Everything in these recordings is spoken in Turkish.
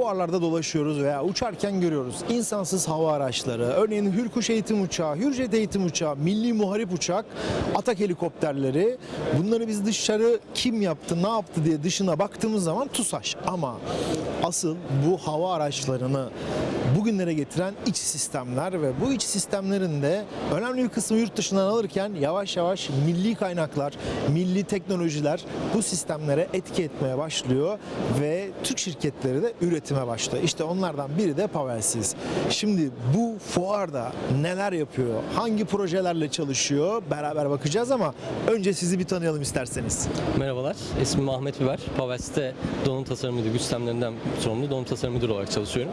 fuarlarda dolaşıyoruz veya uçarken görüyoruz. İnsansız hava araçları, örneğin Hürkuş eğitim uçağı, Hürjet eğitim uçağı, Milli Muharip uçak, Atak helikopterleri. Bunları biz dışarı kim yaptı, ne yaptı diye dışına baktığımız zaman TUSAŞ. Ama asıl bu hava araçlarını bugünlere getiren iç sistemler ve bu iç sistemlerin de önemli bir kısmı yurt dışından alırken yavaş yavaş milli kaynaklar, milli teknolojiler bu sistemlere etki etmeye başlıyor ve Türk şirketleri de üretime başlıyor. İşte onlardan biri de Pavelsiz. Şimdi bu fuarda neler yapıyor, hangi projelerle çalışıyor beraber bakacağız ama önce sizi bir tanıyalım isterseniz. Merhabalar, ismim Ahmet Biber. Pavels'te donanım tasarım müdürü, güç sistemlerinden sorumlu donanım tasarım müdürü olarak çalışıyorum.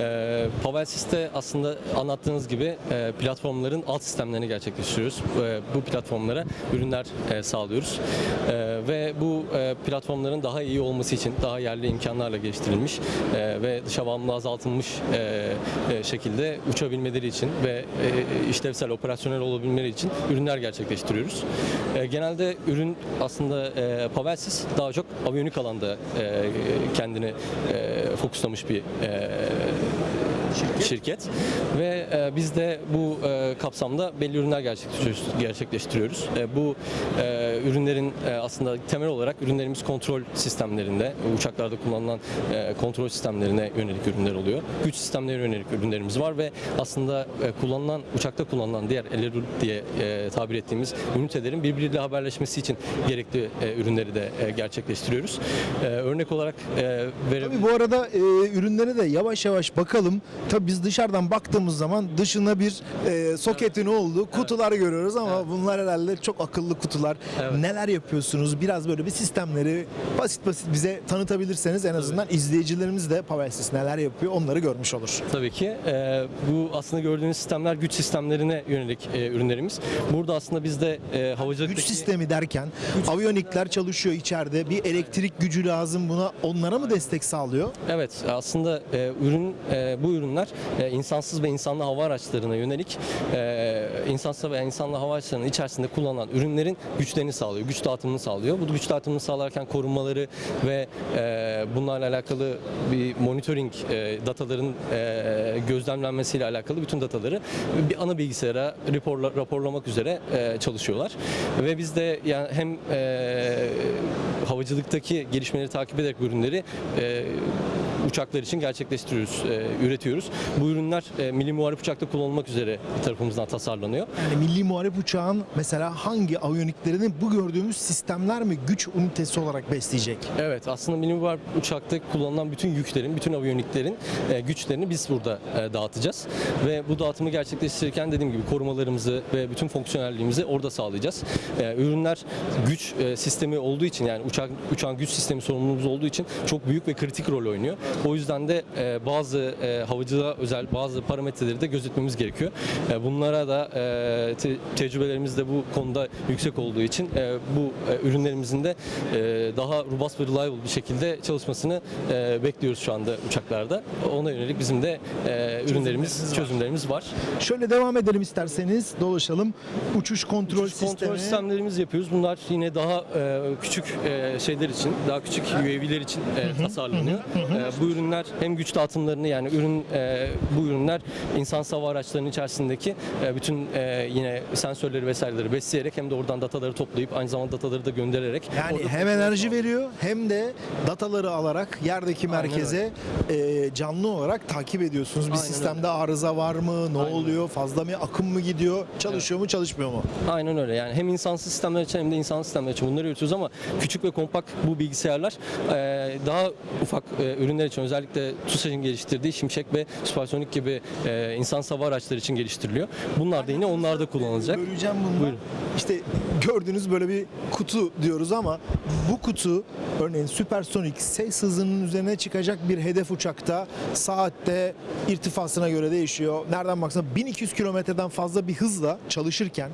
Ee, Pavels'te aslında anlattığınız gibi e, platformların alt sistemlerini gerçekleştiriyoruz. E, bu platformlara ürünler e, sağlıyoruz. E, ve bu e, platformların daha iyi olması için daha yerli imkanlarla geliştirilmiş e, ve dışa bağımlılığı azaltılmış e, e, şekilde uçabilmeleri için ve e, işlevsel, operasyonel olabilmeleri için ürünler gerçekleştiriyoruz. E, genelde ürün aslında e, Pavelsiz daha çok aviyonik alanda e, kendini e, fokuslamış bir e, şirket. ve e, biz de bu e, kapsamda belli ürünler gerçekleştiriyoruz. gerçekleştiriyoruz. E, bu e, ürünlerin e, aslında temel olarak ürünlerimiz kontrol sistemlerinde, uçaklarda kullanılan e, kontrol sistemlerine yönelik ürünler oluyor. Güç sistemlerine yönelik ürünlerimiz var ve aslında e, kullanılan uçakta kullanılan diğer LRU diye e, tabir ettiğimiz ünitelerin birbiriyle haberleşmesi için gerekli e, ürünleri de e, gerçekleştiriyoruz. E, örnek olarak e, vere- Tabii bu arada e, ürünlere de yavaş yavaş bakalım. Tabii biz dışarıdan baktığımız zaman dışına bir e, soketin olduğu kutular görüyoruz ama bunlar herhalde çok akıllı kutular. Evet. Neler yapıyorsunuz? Biraz böyle bir sistemleri basit basit bize tanıtabilirseniz en azından izleyicilerimiz de Pavelsis neler yapıyor onları görmüş olur. Tabii ki. Ee, bu aslında gördüğünüz sistemler güç sistemlerine yönelik e, ürünlerimiz. Burada aslında bizde e, havacılıktaki... Güç sistemi derken aviyonikler çalışıyor içeride. Bir elektrik gücü lazım buna. Onlara mı destek sağlıyor? Evet aslında e, ürün e, bu ürünler e, insansız ve insanlı hava araçlarına yönelik e, insansız ve insanlı hava araçlarının içerisinde kullanılan ürünlerin güçlerini sağlıyor, güç dağıtımını sağlıyor. Bu güç dağıtımını sağlarken korunmaları ve e, bunlarla alakalı bir monitoring e, dataların e, gözlemlenmesiyle alakalı bütün dataları bir ana bilgisayara raporla, raporlamak üzere e, çalışıyorlar. Ve biz de yani hem e, havacılıktaki gelişmeleri takip ederek ürünleri e, uçaklar için gerçekleştiriyoruz, e, üretiyoruz. Bu ürünler e, milli muharip uçakta kullanılmak üzere tarafımızdan tasarlanıyor. Yani milli muharip uçağın mesela hangi aviyoniklerini bu gördüğümüz sistemler mi güç ünitesi olarak besleyecek? Evet aslında milli muharip uçakta kullanılan bütün yüklerin, bütün aviyoniklerin e, güçlerini biz burada e, dağıtacağız. Ve bu dağıtımı gerçekleştirirken dediğim gibi korumalarımızı ve bütün fonksiyonelliğimizi orada sağlayacağız. E, ürünler güç e, sistemi olduğu için yani uçak uçağın güç sistemi sorumluluğumuz olduğu için çok büyük ve kritik rol oynuyor. O yüzden de e, bazı e, havacılığa özel bazı parametreleri de gözetmemiz gerekiyor. E, bunlara da e, te- tecrübelerimiz de bu konuda yüksek olduğu için e, bu e, ürünlerimizin de e, daha robust ve reliable bir şekilde çalışmasını e, bekliyoruz şu anda uçaklarda. Ona yönelik bizim de e, ürünlerimiz, çözümlerimiz var. Şöyle devam edelim isterseniz dolaşalım. Uçuş kontrol Uçuş sistemi. kontrol sistemlerimiz yapıyoruz. Bunlar yine daha e, küçük e, şeyler için, daha küçük UAV'ler için e, tasarlanıyor. E, bu ürünler hem güç dağıtımlarını yani ürün e, bu ürünler insan hava araçlarının içerisindeki e, bütün e, yine sensörleri vesaireleri besleyerek hem de oradan dataları toplayıp aynı zamanda dataları da göndererek Yani hem enerji veriyor hem de dataları alarak yerdeki merkeze e, canlı olarak takip ediyorsunuz. Bir Aynen sistemde arıza var mı? Ne Aynen oluyor? Fazla mı akım mı gidiyor? Çalışıyor mu, çalışmıyor mu? Aynen öyle. Yani hem insansız sistemler için hem de insansız sistemler için bunları üretiyoruz ama küçük ve kompakt bu bilgisayarlar e, daha ufak e, ürünler için özellikle TUSAŞ'ın geliştirdiği Şimşek ve Süpersonik gibi e, insansız hava araçları için geliştiriliyor. Bunlar da yine onlarda kullanılacak. Böleceğim bunu. Buyurun. İşte gördüğünüz böyle bir kutu diyoruz ama bu kutu örneğin süpersonik ses hızının üzerine çıkacak bir hedef uçakta saatte irtifasına göre değişiyor. Nereden baksan 1200 kilometreden fazla bir hızla çalışırken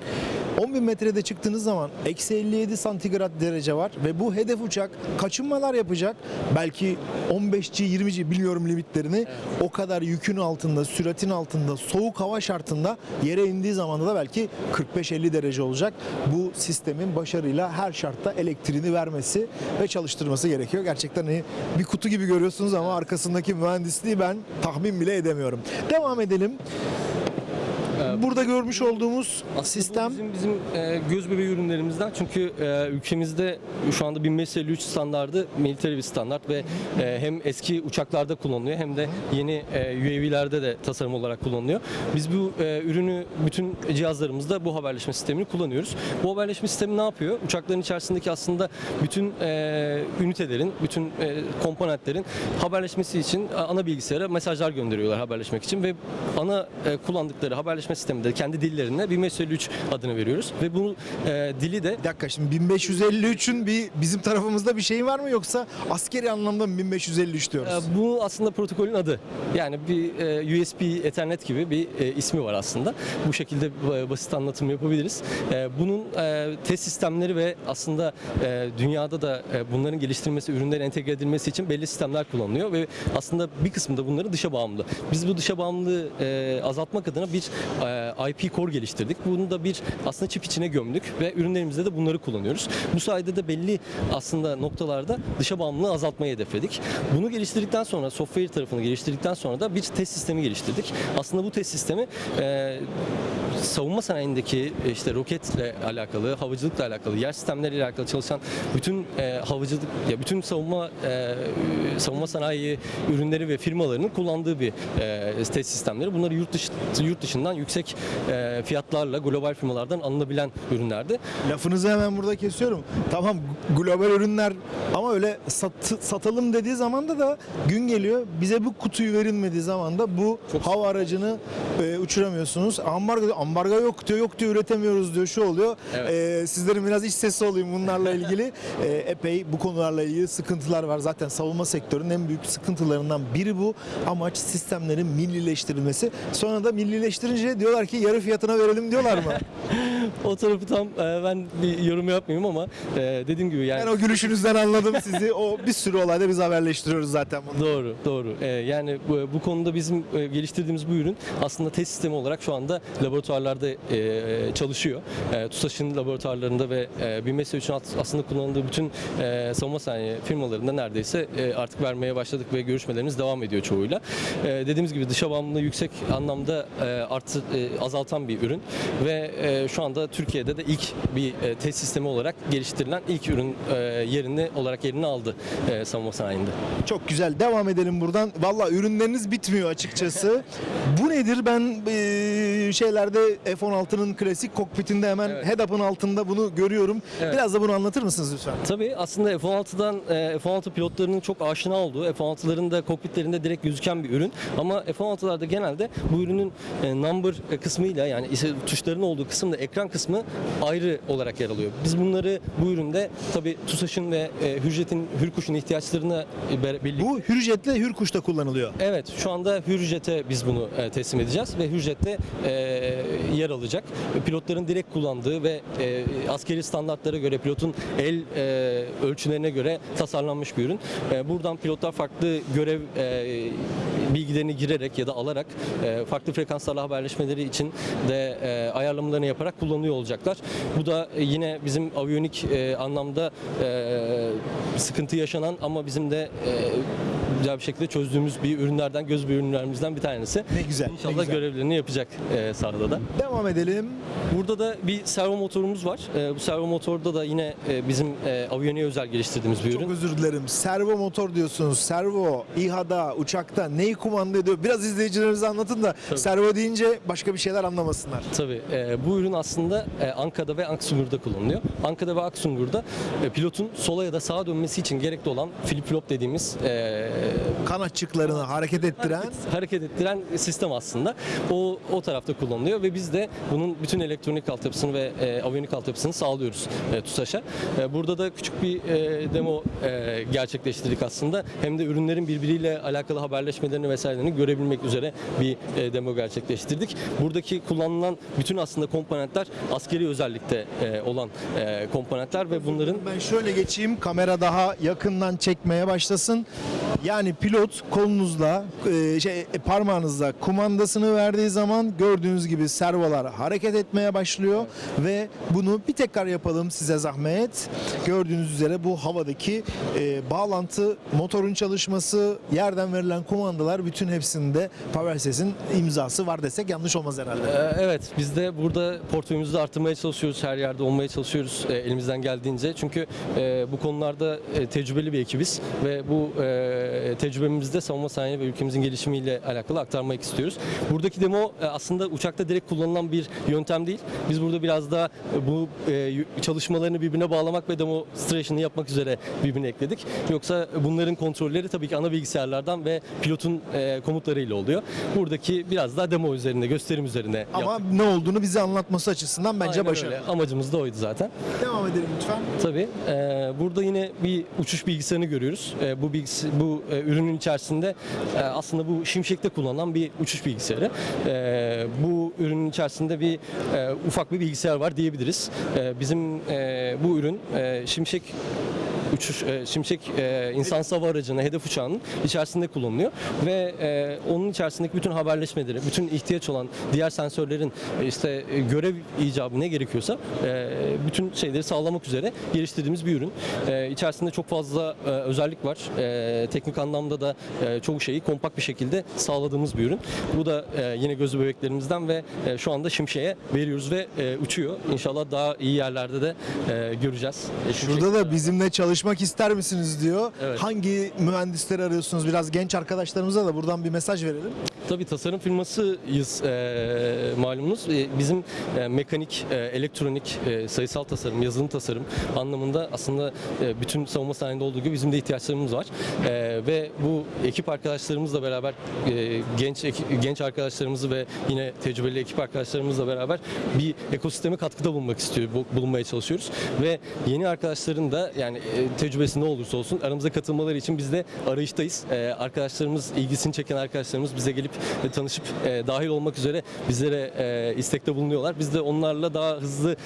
10.000 metrede çıktığınız zaman eksi 57 santigrat derece var ve bu hedef uçak kaçınmalar yapacak. Belki 15G 20G biliyorum limitlerini. O kadar yükün altında, süratin altında, soğuk hava şartında yere indiği zaman da belki 45-50 derece olacak. Bu sistemin başarıyla her şartta elektriğini vermesi ve çalıştırması gerekiyor. Gerçekten hani bir kutu gibi görüyorsunuz ama arkasındaki mühendisliği ben tahmin bile edemiyorum. Devam edelim. Burada görmüş olduğumuz Aslında sistem bizim bizim e, göz bebeği ürünlerimizden çünkü e, ülkemizde şu anda 1553 standardı military bir standart ve e, hem eski uçaklarda kullanılıyor hem de yeni e, UAV'lerde de tasarım olarak kullanılıyor. Biz bu e, ürünü bütün cihazlarımızda bu haberleşme sistemini kullanıyoruz. Bu haberleşme sistemi ne yapıyor? Uçakların içerisindeki aslında bütün e, ünitelerin, bütün e, komponentlerin haberleşmesi için e, ana bilgisayara mesajlar gönderiyorlar haberleşmek için ve ana e, kullandıkları haberleşme sisteminde kendi dillerine 1553 adını veriyoruz ve bu e, dili de bir dakika şimdi 1553'ün bir bizim tarafımızda bir şey var mı yoksa askeri anlamda mı 1553 diyoruz? e, bu aslında protokolün adı. Yani bir e, USB Ethernet gibi bir e, ismi var aslında. Bu şekilde e, basit anlatım yapabiliriz. E, bunun e, test sistemleri ve aslında e, dünyada da e, bunların geliştirilmesi, ürünlerin entegre edilmesi için belli sistemler kullanılıyor ve aslında bir kısmı da bunların dışa bağımlı. Biz bu dışa bağımlılığı e, azaltmak adına bir e, IP core geliştirdik. Bunu da bir aslında çip içine gömdük ve ürünlerimizde de bunları kullanıyoruz. Bu sayede de belli aslında noktalarda dışa bağımlılığı azaltmayı hedefledik. Bunu geliştirdikten sonra, software tarafını geliştirdikten sonra da bir test sistemi geliştirdik. Aslında bu test sistemi e, savunma sanayindeki e, işte roketle alakalı, havacılıkla alakalı, yer sistemleriyle alakalı çalışan bütün e, havacılık ya bütün savunma e, savunma sanayi ürünleri ve firmalarının kullandığı bir e, test sistemleri. Bunları yurt dışı yurt dışından yüksek e, fiyatlarla global firmalardan alınabilen ürünlerdi. Lafınızı hemen burada kesiyorum. Tamam global ürünler ama öyle sat- satalım dediği zaman da da gün geliyor. Bize bu kutuyu verilmediği zaman da bu hava aracını e, uçuramıyorsunuz. Ambargo, ambargo yok diyor, yok diyor üretemiyoruz diyor, şu oluyor. Evet. E, sizlerin biraz iç sesi olayım bunlarla ilgili. E, epey bu konularla ilgili sıkıntılar var. Zaten savunma sektörünün en büyük sıkıntılarından biri bu. Amaç sistemlerin millileştirilmesi. Sonra da millileştirince diyorlar ki yarı fiyatına verelim diyorlar mı? O tarafı tam e, ben bir yorum yapmayayım ama e, dediğim gibi yani Ben o gülüşünüzden anladım sizi. O bir sürü olayda biz haberleştiriyoruz zaten bunu. Doğru, doğru. Ee, yani bu, bu konuda bizim e, geliştirdiğimiz bu ürün aslında test sistemi olarak şu anda laboratuvarlarda e, çalışıyor. E, TUSAŞ'ın laboratuvarlarında ve e, 1503'ün alt- aslında kullanıldığı bütün e, savunma sanayi firmalarında neredeyse e, artık vermeye başladık ve görüşmelerimiz devam ediyor çoğuyla. E, dediğimiz gibi dışa bağımlılığı yüksek anlamda e, artı e, azaltan bir ürün ve e, şu anda Türkiye'de de ilk bir e, test sistemi olarak geliştirilen ilk ürün e, yerini olarak yerini aldı e, savunma sanayinde. Çok güzel. Devam edelim buradan. Valla ürünleriniz bitmiyor açıkçası. Bu nedir? Ben e, şeylerde F-16'nın klasik kokpitinde hemen Evet. head-up'ın altında bunu görüyorum. Evet. Biraz da bunu anlatır mısınız lütfen? Tabii aslında F-16'dan e, F-16 pilotlarının çok aşina olduğu, F-16'ların da kokpitlerinde direkt gözüken bir ürün. Ama F-16'larda genelde bu ürünün e, number kısmıyla yani tuşların olduğu kısımda ekran kısmı ayrı olarak yer alıyor. Biz bunları bu üründe tabii TUSAŞ'ın ve e, Hürjet'in, Hürkuş'un ihtiyaçlarına ber- birlikte Bu Hürjet'le Hürkuş'ta kullanılıyor. Evet, şu anda Hürjet'e biz bunu teslim edeceğiz ve Hürjet'te yer alacak. Pilotların direkt kullandığı ve e, askeri standartlara göre, pilotun el e, ölçülerine göre tasarlanmış bir ürün. E, buradan pilotlar farklı görev e, bilgilerini girerek ya da alarak e, farklı frekanslarla haberleşmeleri için de e, ayarlamalarını yaparak kullanıyor olacaklar. Bu da yine bizim aviyonik e, anlamda e, sıkıntı yaşanan ama bizim de e, güzel bir şekilde çözdüğümüz bir ürünlerden, göz bir ürünlerimizden bir tanesi. Ne güzel. ne İnşallah güzel. görevlerini yapacak e, sahada da. Devam edelim. Burada da bir servo motorumuz var. E, bu servo motorda da yine e, bizim e, aviyoniye özel geliştirdiğimiz bir Çok ürün. özür dilerim. Servo motor diyorsunuz. Servo, İHA'da, uçakta neyi kumanda ediyor? Biraz izleyicilerimize anlatın da Tabii. servo deyince başka bir şeyler anlamasınlar. Tabii. e, bu ürün aslında e, Anka'da ve Aksungur'da kullanılıyor. Anka'da ve Aksungur'da e, pilotun sola ya da sağa dönmesi için gerekli olan flip flop dediğimiz e, Kanatçıklarını hareket ettiren hareket ettiren sistem aslında. O o tarafta kullanılıyor ve biz de bunun bütün elektronik altyapısını ve e, aviyonik altyapısını sağlıyoruz e, TUSAŞ'a. E, burada da küçük bir e, demo e, gerçekleştirdik aslında. Hem de ürünlerin birbiriyle alakalı haberleşmelerini vesairelerini görebilmek üzere bir e, demo gerçekleştirdik. Buradaki kullanılan bütün aslında komponentler askeri özellikte e, olan e, komponentler ve bunların Ben şöyle geçeyim kamera daha yakından çekmeye başlasın. Yani pilot pilot kolunuzla e, şey e, parmağınızla kumandasını verdiği zaman gördüğünüz gibi servolar hareket etmeye başlıyor ve bunu bir tekrar yapalım size zahmet. Gördüğünüz üzere bu havadaki e, bağlantı, motorun çalışması, yerden verilen kumandalar bütün hepsinde PowerSys'in imzası var desek yanlış olmaz herhalde. Evet, biz de burada portföyümüzü de arttırmaya çalışıyoruz. Her yerde olmaya çalışıyoruz elimizden geldiğince. Çünkü bu konularda tecrübeli bir ekibiz ve bu tecrübemizi de savunma sanayi ve ülkemizin gelişimiyle alakalı aktarmak istiyoruz. Buradaki demo e, aslında uçakta direkt kullanılan bir yöntem değil. Biz burada biraz daha e, bu e, çalışmalarını birbirine bağlamak ve demonstration'ı yapmak üzere birbirine ekledik. Yoksa bunların kontrolleri tabii ki ana bilgisayarlardan ve pilotun komutlarıyla oluyor. Buradaki biraz daha demo üzerinde, gösterim üzerine Ama yaptık. ne olduğunu bize anlatması açısından bence Aynen başarılı. öyle. Amacımız da oydu zaten. Devam edelim lütfen. Tabii. burada yine bir uçuş bilgisayarını görüyoruz. Bu bilgisi, bu ürünün içerisinde e, aslında bu Şimşek'te kullanılan bir uçuş bilgisayarı. E, bu ürünün içerisinde bir e, ufak bir bilgisayar var diyebiliriz. E, bizim e, bu ürün e, Şimşek uçuş e, Şimşek e, insan hava aracının hedef uçağının içerisinde kullanılıyor ve e, onun içerisindeki bütün haberleşmeleri, bütün ihtiyaç olan diğer sensörlerin e, işte e, görev icabı ne gerekiyorsa e, bütün şeyleri sağlamak üzere geliştirdiğimiz bir ürün. E, içerisinde çok fazla e, özellik var. E, teknik anlamda da e, çoğu şeyi kompakt bir şekilde sağladığımız bir ürün. Bu da e, yine gözü bebeklerimizden ve e, şu anda Şimşek'e veriyoruz ve e, uçuyor. İnşallah daha iyi yerlerde de e, göreceğiz. E, Şurada da bizimle çalışmak ister misiniz diyor. Evet. Hangi mühendisleri arıyorsunuz? Biraz genç arkadaşlarımıza da buradan bir mesaj verelim. Tabii tasarım firmasıyız e, malumunuz. E, bizim e, mekanik, e, elektronik, e, sayısal tasarım, yazılım tasarım anlamında aslında e, bütün savunma sanayinde olduğu gibi bizim de ihtiyaçlarımız var. E, ve bu ekip arkadaşlarımızla beraber e, genç genç arkadaşlarımızı ve yine tecrübeli ekip arkadaşlarımızla beraber bir ekosisteme katkıda bulunmak istiyor, bu- bulunmaya çalışıyoruz. Ve yeni arkadaşların da yani tecrübesi ne olursa olsun aramıza katılmaları için biz de arayıştayız. E, arkadaşlarımız, ilgisini çeken arkadaşlarımız bize gelip e, tanışıp e, dahil olmak üzere bizlere e, istekte bulunuyorlar. Biz de onlarla daha hızlı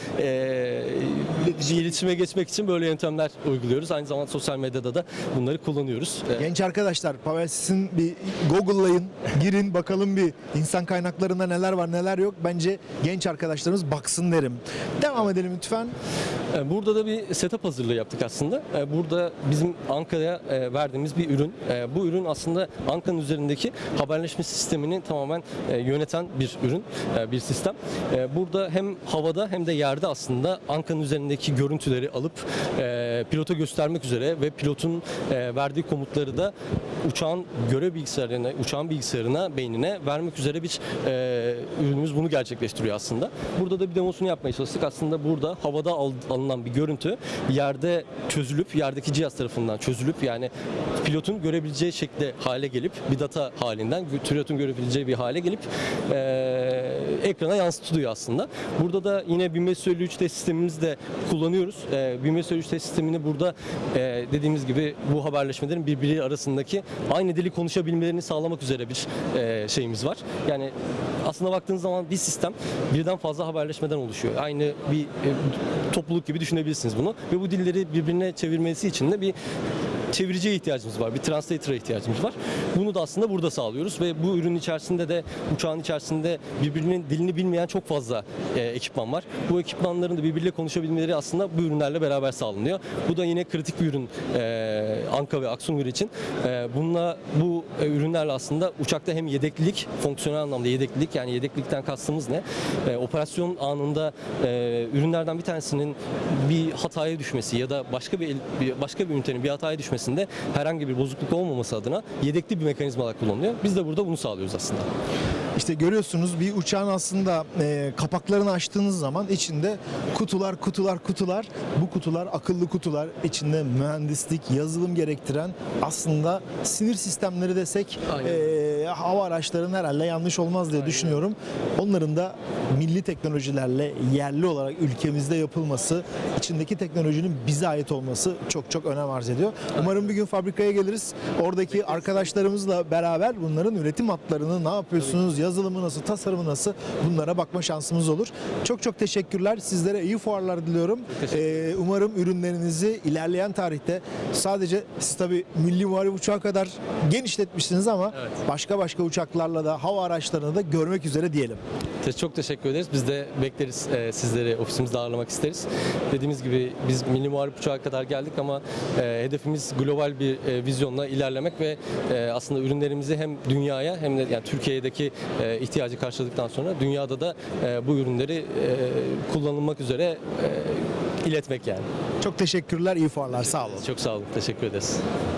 iletişime geçmek için böyle yöntemler uyguluyoruz. Aynı zamanda sosyal medyada da bunları kullanıyoruz. Genç arkadaşlar PowerSys'in bir Google'layın, girin bakalım bir insan kaynaklarında neler var neler yok. Bence genç arkadaşlarımız baksın derim. Devam edelim lütfen. E, Burada da bir setup hazırlığı yaptık aslında. E, Burada bizim Anka'ya e, verdiğimiz bir ürün. Bu ürün aslında Anka'nın üzerindeki haberleşme sistemini tamamen yöneten bir ürün, bir sistem. Burada hem havada hem de yerde aslında Anka'nın üzerindeki görüntüleri alıp e, pilota göstermek üzere ve pilotun e, verdiği komutları da uçağın görev bilgisayarına, uçağın bilgisayarına, beynine vermek üzere bir e, ürünümüz bunu gerçekleştiriyor aslında. Burada da bir demosunu yapmaya çalıştık. Aslında burada havada al- alınan bir görüntü yerde çözülüp, yerdeki cihaz tarafından çözülüp yani pilotun görebileceği şekilde hale gelip bir data halinden pilotun görebileceği bir hale gelip e, ekrana yansıtılıyor aslında. Burada da yine 1553 test sistemimizi de kullanıyoruz. E, 1553 test sistemini burada e, dediğimiz gibi bu haberleşmelerin birbiri arasındaki aynı dili konuşabilmelerini sağlamak üzere bir e, şeyimiz var. Yani aslında baktığınız zaman bir sistem birden fazla haberleşmeden oluşuyor. Aynı bir e, topluluk gibi düşünebilirsiniz bunu. Ve bu dilleri birbirine çevirmesi için de bir çeviriciye ihtiyacımız var. Bir translator'a ihtiyacımız var. Bunu da aslında burada sağlıyoruz ve bu ürün içerisinde de uçağın içerisinde birbirinin dilini bilmeyen çok fazla e, ekipman var. Bu ekipmanların da birbiriyle konuşabilmeleri aslında bu ürünlerle beraber sağlanıyor. Bu da yine kritik bir ürün e, Anka ve Aksungur için. E, bununla bu e, ürünlerle aslında uçakta hem yedeklilik, fonksiyonel anlamda yedeklilik yani yedeklilikten kastımız ne? E, operasyon anında e, ürünlerden bir tanesinin bir hataya düşmesi ya da başka bir, bir başka bir ünitenin bir hataya düşmesinde herhangi bir bozukluk olmaması adına yedekli bir mekanizma olarak kullanılıyor. Biz de burada bunu sağlıyoruz aslında. İşte görüyorsunuz bir uçağın aslında e, kapaklarını açtığınız zaman içinde kutular, kutular, kutular. Bu kutular akıllı kutular. içinde mühendislik, yazılım gerektiren aslında sinir sistemleri desek Aynen. e, hava araçlarının herhalde yanlış olmaz diye düşünüyorum. Onların da milli teknolojilerle yerli olarak ülkemizde yapılması, içindeki teknolojinin bize ait olması çok çok önem arz ediyor. Umarım bir gün fabrikaya geliriz. Oradaki arkadaşlarımızla beraber bunların üretim hatlarını ne yapıyorsunuz, yazılımı nasıl, tasarımı nasıl bunlara bakma şansımız olur. Çok çok teşekkürler. Sizlere iyi fuarlar diliyorum. Ee, umarım ürünlerinizi ilerleyen tarihte sadece siz tabii milli muharip uçağı kadar genişletmişsiniz ama Evet. başka başka uçaklarla da hava araçlarını da görmek üzere diyelim. Çok teşekkür ederiz. Biz de bekleriz e, sizleri ofisimizde ağırlamak isteriz. Dediğimiz gibi biz milli muharip uçağa kadar geldik ama e, hedefimiz global bir e, vizyonla ilerlemek ve e, aslında ürünlerimizi hem dünyaya hem de yani Türkiye'deki e, ihtiyacı karşıladıktan sonra dünyada da e, bu ürünleri e, kullanılmak üzere e, iletmek yani. Çok teşekkürler, iyi fuarlar. Sağ olun. Çok sağ olun. Teşekkür ederiz.